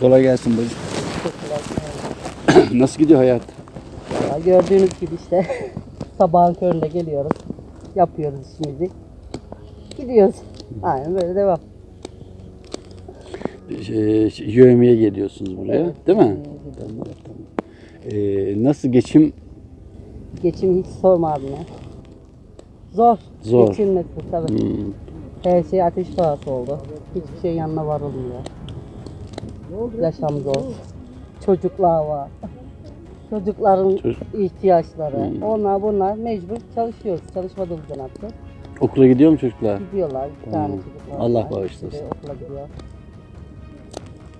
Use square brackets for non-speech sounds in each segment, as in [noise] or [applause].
Kolay gelsin bacım. [clears throat] Nasıl gidiyor hayat? Ya gördüğünüz gibi işte [laughs] sabahın köründe geliyoruz. Yapıyoruz işimizi. Gidiyoruz. Aynen böyle devam. Ee, yövmeye geliyorsunuz buraya, Evet. değil mi? Tamam, tamam. Ee, nasıl geçim Geçimi hiç sorma abi ya. Zor. Zor. Geçinmesi tabii. Hmm, Her şey ateş pahası oldu. Hiçbir şey yanına varılmıyor. Yaşam zor. Çocuklar var. Çocukların Çocuk- ihtiyaçları. Hmm. Onlar bunlar mecbur çalışıyoruz. Çalışmadığımızda ne yapacağız? okula gidiyor mu çocuklar? Gidiyorlar. Bir tane Hmm. çocuk var. Allah bağışlasın. Okula gidiyor.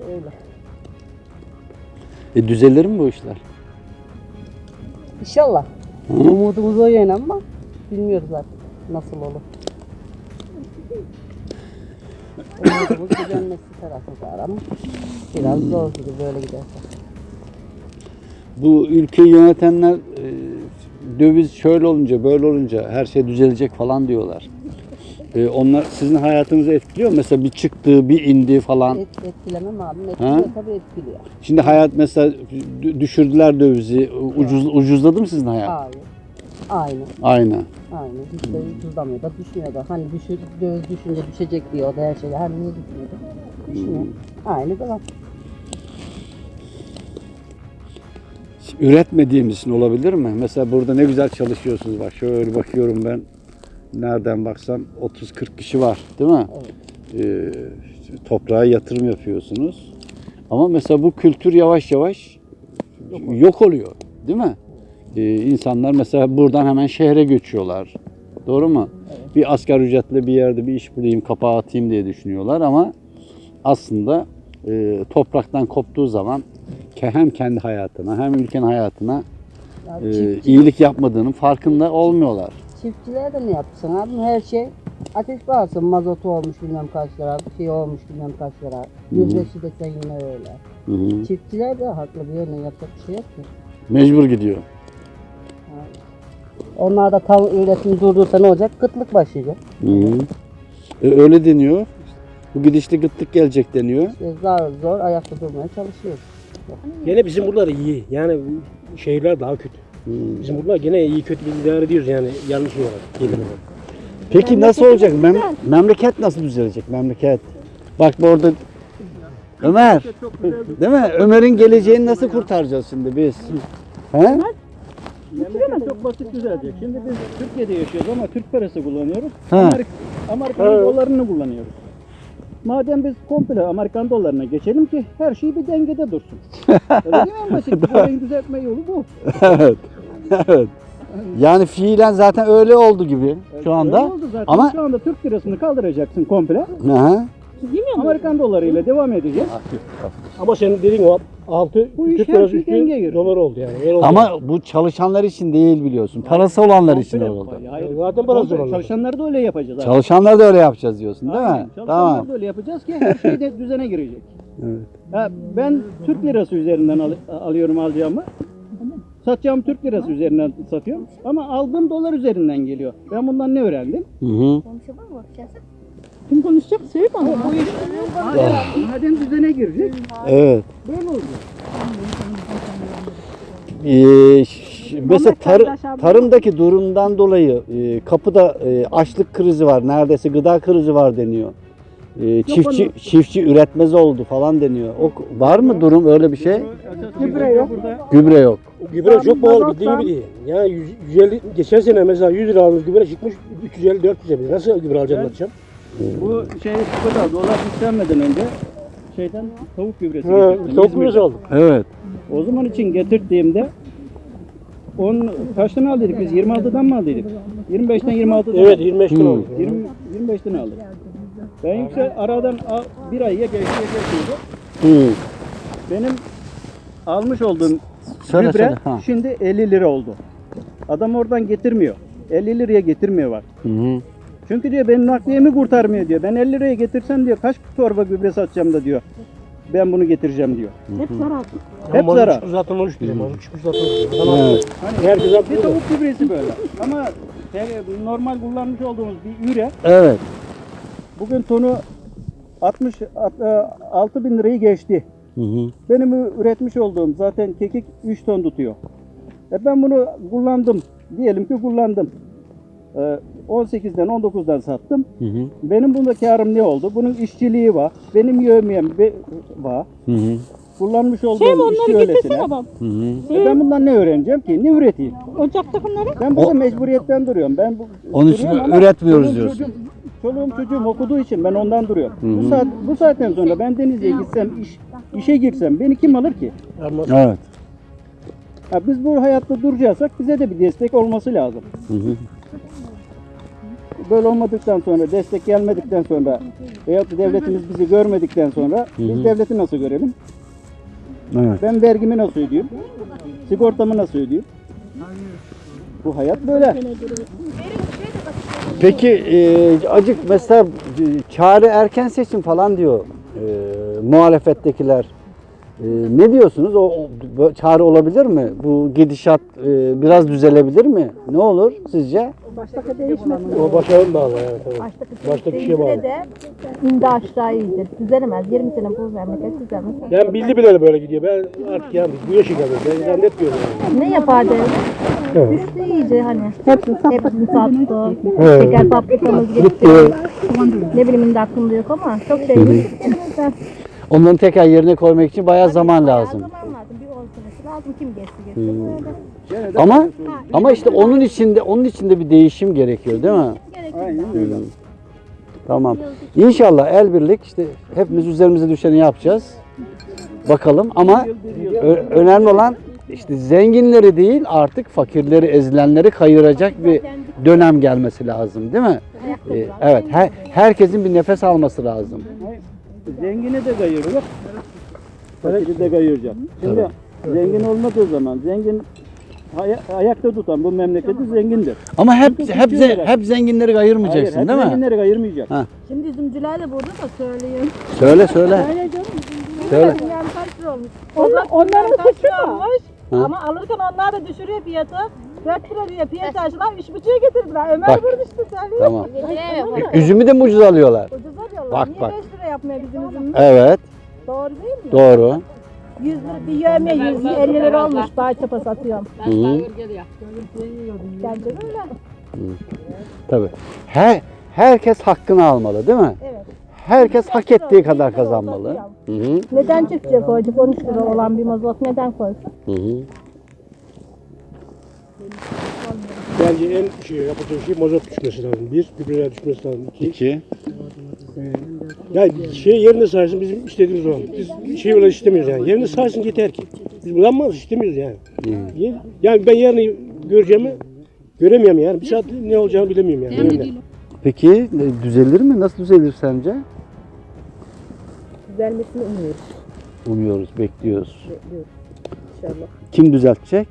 Öyle. E, düzelir mi bu işler? İnşallah. Hı? Umudumuz o yöne ama bilmiyoruz artık nasıl olur. Umudumuz düzenmesi tarafı var ama biraz zor gibi böyle giderse. Bu ülkeyi yönetenler e, döviz şöyle olunca böyle olunca her şey düzelecek falan diyorlar. E, onlar sizin hayatınızı etkiliyor mu? Mesela bir çıktı, bir indi falan. Et, etkilemem abi. Etkiliyor tabii etkiliyor. Şimdi hayat mesela dü- düşürdüler dövizi. Ucuz, ucuzladı mı sizin hayat? Hayır. Aynı. Aynı. Aynı. Hiç de ucuzlamıyor da düşmüyor da. Hani düşür, döviz düşünce düşecek diyor da her şey. Hani niye düşmüyor da? Düşmüyor. Aynı devam. Üretmediğimiz için olabilir mi? Mesela burada ne güzel çalışıyorsunuz. Bak şöyle bakıyorum ben. Nereden baksam 30-40 kişi var değil mi? Ee, toprağa yatırım yapıyorsunuz. Ama mesela bu kültür yavaş yavaş yok oluyor. Değil mi? Ee, insanlar mesela buradan hemen şehre göçüyorlar. Doğru mu? Bir asgari ücretle bir yerde bir iş bulayım, kapağı atayım diye düşünüyorlar ama aslında e, topraktan koptuğu zaman hem kendi hayatına hem ülkenin hayatına Ya e, çiftçi- iyilik yapmadığının farkında olmuyorlar. Çiftçilere de ne yapsın abi? Her şey ateş pahası. Mazotu olmuş bilmem kaç lira, şey olmuş bilmem kaç lira. Gübresi de sen yine öyle. Hı hı. Çiftçiler de haklı bir yönden yapacak bir şey yok ki. Mecbur gidiyor. Onlar da tam üretim durdursa ne olacak? Kıtlık başlayacak. Hı hı. E, öyle deniyor. Bu gidişli gıtlık gelecek deniyor. İşte zor zor ayakta durmaya çalışıyoruz. Gene bizim buralar iyi. Yani şehirler daha kötü. Hı. Bizim buralar gene iyi kötü bir idare ediyoruz yani yanlış olarak. Olarak. Peki nasıl olacak? Mem- memleket nasıl düzelecek? Memleket. Bak bu orada Ömer. Değil mi? Ömer'in geleceğini nasıl kurtaracağız şimdi biz? He? Memleket çok basit düzelecek. Şimdi biz Türkiye'de yaşıyoruz ama Türk parası kullanıyoruz. Ha. Amerik Amerikan dolarını kullanıyoruz. Madem biz komple Amerikan dolarına geçelim ki her şey bir dengede dursun. [laughs] Öyle değil mi en basit? Parayı düzeltme yolu bu. evet. Evet. Yani fiilen zaten öyle oldu gibi şu Öyle anda. oldu zaten. Ama Şu anda Türk lirasını kaldıracaksın komple. Hı hı. Amerikan dolarıyla devam edeceğiz. Ama senin dediğin o altı Bu iş Türk her lirası şey dolar oldu yani. Öyle oldu. Ama bu çalışanlar için değil biliyorsun. Parası olanlar için Komple- oldu. Hayır, Zaten parası olan. Çalışanları da öyle yapacağız. abi. Çalışanlar da öyle yapacağız diyorsun değil Aynen, mi? Çalışanları Tamam. da öyle yapacağız ki her şey de [laughs] düzene girecek. Evet. Ha, ben Türk lirası üzerinden al- alıyorum alacağımı. Satacağım Türk lirası üzerinden satıyorum. Ama aldığım dolar üzerinden geliyor. Ben bundan ne öğrendim? Hı hı. Kim konuşacak? Söyle bana. Bu iş madem düzene girecek. Evet. Böyle olacak. Ee, mesela tar- tarımdaki durumdan dolayı e, kapıda e, açlık krizi var. Neredeyse gıda krizi var deniyor. E, çiftçi çiftçi üretmez oldu falan deniyor. O var mı durum öyle bir şey? Gübre yok. Burada Gübre yok. Gübre çok pahalı bildiğin gibi değil. Yani 100, 150, geçen sene mesela 100 lira gübre çıkmış 350 400 lira. Nasıl gübre alacağım atacağım? Bu şey burada dolar yükselmeden önce şeyden tavuk gübresi Ha, getirdim. tavuk İzmir'den. gübresi aldım. Evet. O zaman için getirdiğimde on kaçtan aldıydık biz? 26'dan mı aldıydık? 25'ten 26'dan Evet aldık. 25 lira Hmm. oldu. 20, 25'ten aldık. Ben yüksel aradan a- bir ayya geçti geçti. Hı. Benim almış olduğum Söyle, gübre söyle, ha. şimdi 50 lira oldu. Adam oradan getirmiyor. 50 liraya getirmiyor var. Hı hı. Çünkü diyor benim nakliyemi kurtarmıyor diyor. Ben 50 liraya getirsem diyor kaç torba gübre satacağım da diyor. Ben bunu getireceğim diyor. Hep Ama zarar. mazot zaten 13 lira. Mazot çıkmış zaten 13 lira. Adam Evet. Hani Herkes bir haklı. tavuk gübresi böyle. Ama normal kullanmış olduğumuz bir üre Evet. bugün tonu 60 6 bin lirayı geçti. Hı hı. Benim üretmiş olduğum zaten kekik 3 ton tutuyor. E ben bunu kullandım. Diyelim ki kullandım. E, 18'den 19'dan sattım. Hı hı. Benim bunda karım ne oldu? Bunun işçiliği var. Benim yövmeyem be- var. Hı hı. Kullanmış olduğum Şey işçi onları öylesine. bak. Hı hı. E ben bundan ne öğreneceğim ki? Ne üreteyim? Ocakta bunları. Ben burada O- mecburiyetten duruyorum. Ben bu, Onun için üretmiyoruz diyorsun. Çocuğum, çoluğum çocuğum okuduğu için ben ondan duruyorum. Hı hı. Bu saat bu saatten sonra ben Denizli'ye gitsem, iş, işe girsem beni kim alır ki? Evet. Ha, biz bu hayatta duracaksak bize de bir destek olması lazım. Hı hı. Böyle olmadıktan sonra, destek gelmedikten sonra veyahut da devletimiz bizi görmedikten sonra biz devleti nasıl görelim? Evet. Ben vergimi nasıl ödeyeyim? Sigortamı nasıl ödeyeyim? Bu hayat böyle. Peki e, acık mesela e, çare erken seçim falan diyor e, muhalefettekiler. E, ne diyorsunuz? O, o çare olabilir mi? Bu gidişat e, biraz düzelebilir mi? Ne olur sizce? o başarılı bağlı yani tabii. Baştaki Baştaki Baştaki şeye bağlı. de indi aşağı indi. Düzelemez. 20 sene bu memleket düzelmez. Ben bildi bileli böyle gidiyor. Ben artık yani bu yaşa geldim. Ben zannetmiyorum yani. Ne yapar devlet? Evet. Düştü iyice hani. Hepsini sattı. Hepsini sattı. Evet. Şeker fabrikamız gitti. Ne bileyim indi aklımda yok ama çok şey. Onların tekrar yerine koymak için bayağı zaman Bayağı lazım. Zaman lazım. Bir 10 senesi lazım. Kim geçti geçti. Böyle. Gene de Ama ama işte onun içinde onun içinde bir değişim gerekiyor, değil mi? Aynen öyle. Tamam. İnşallah el birlik işte hepimiz üzerimize düşeni yapacağız. Bakalım ama ö- önemli olan işte zenginleri değil artık fakirleri, ezilenleri kayıracak bir dönem gelmesi lazım, değil mi? Ee, evet. Her, herkesin bir nefes alması lazım. Zengini de kayırıyor. Fakiri de kayıracak. Şimdi zengin olmadığı zaman zengin aya- ayakta tutan bu memleketi zengindir. Ama hep Çünkü hep tutuyor ze- hep zenginleri Hayır, hep değil mi? zenginleri kayırmayacak. Ha. Şimdi üzümcüler de burada da söyleyeyim. Söyle söyle. Söyle. Yani kaç lira olmuş? Onlar, onların suçu mu? Ha. Ama alırken onlar da düşürüyor fiyatı. 4 lira diye piyasacılar 3,5'a getirdiler. Ömer Bak. burada işte söylüyor. Tamam. Üzümü de mi ucuz alıyorlar? Ucuz alıyorlar. Bak, Niye bak. 5 lira yapmıyor bizim üzümümüz? Evet. Doğru değil mi? Doğru. 100 lira bir yövme 150 lira olmuş. Daha çapa satıyorum. Hı -hı. Bence böyle. Tabii. Her herkes hakkını almalı, değil mi? Evet. Herkes hak ettiği kadar kazanmalı. Hı hı. Neden çiftçiye koyduk 13 lira olan bir mazot neden koysun? Hı hı. Bence en şey yapacağı şey mazot düşmesi lazım. Bir, gübreler düşmesi lazım. İki, İki. yani şey yerine saysın bizim istediğimiz o. Biz şey öyle istemiyoruz yani. Yerine saysın yeter ki. Biz bulanmaz istemiyoruz yani. Yer- Yani ben yarını göreceğimi göremiyorum yani. Bir saat ne olacağını bilemiyorum yani. Öyle. Peki e, düzelir mi? Nasıl düzelir sence? Düzelmesini umuyoruz. Umuyoruz, bekliyoruz. Bekliyoruz inşallah. Kim düzeltecek?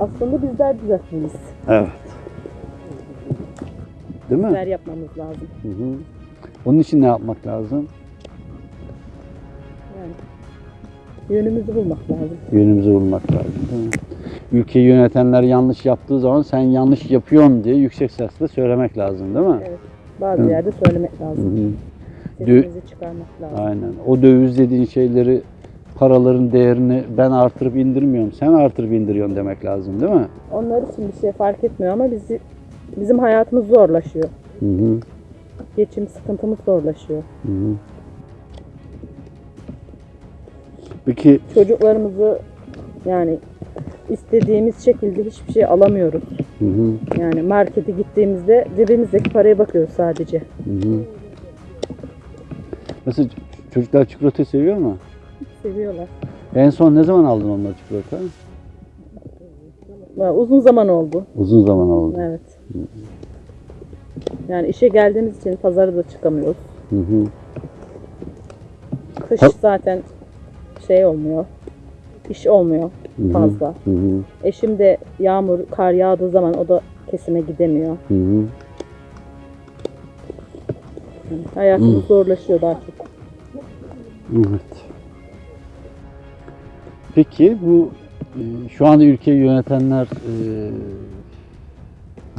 Aslında bizler düzeltmeliyiz. Evet. Değil mi? Bizler yapmamız lazım. Hı hı. Onun için ne yapmak lazım? Yönümüzü bulmak lazım. Yönümüzü bulmak lazım. Değil mi? Ülkeyi yönetenler yanlış yaptığı zaman sen yanlış yapıyorsun diye yüksek sesle söylemek lazım değil mi? Bazı Hı. yerde söylemek Hı lazım. hı. Sesimizi çıkarmak lazım. Aynen. O döviz dediğin şeyleri paraların değerini ben artırıp indirmiyorum. Sen artırıp indiriyorsun demek lazım değil mi? Onlar için bir şey fark etmiyor ama bizi bizim hayatımız zorlaşıyor. Hı hı. Geçim sıkıntımız zorlaşıyor. Hı hı. Peki Çocuklarımızı yani istediğimiz şekilde hiçbir şey alamıyoruz. hı hı, Yani markete gittiğimizde cebimizdeki paraya bakıyoruz sadece. hı hı. Mesela ç- çocuklar çikolata seviyor mu? Seviyorlar. En son ne zaman aldın onlara çikolata? Uzun zaman oldu. Uzun zaman oldu. Evet. Yani işe geldiğimiz için pazara da çıkamıyoruz. Hı hı. Kış Ha- zaten şey olmuyor. İş olmuyor Hı hı. fazla. Hı hı. Eşim de yağmur, kar yağdığı zaman o da kesime gidemiyor. Hı hı. Hayatımız Hı. zorlaşıyor daha çok. Evet. Peki bu e, şu anda ülkeyi yönetenler e,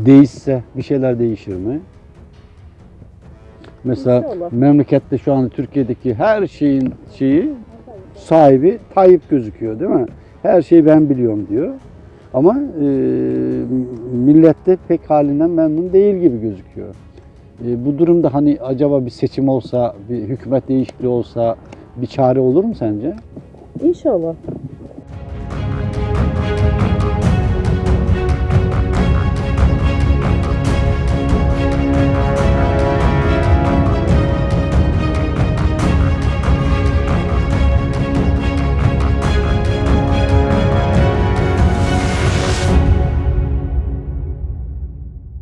değişse bir şeyler değişir mi? Mesela memlekette şu anda Türkiye'deki her şeyin şeyi sahibi Tayyip gözüküyor değil mi? Her şeyi ben biliyorum diyor. Ama e, millette pek halinden memnun değil gibi gözüküyor. E, bu durumda hani acaba bir seçim olsa, bir hükümet değişikliği olsa bir çare olur mu sence? İnşallah.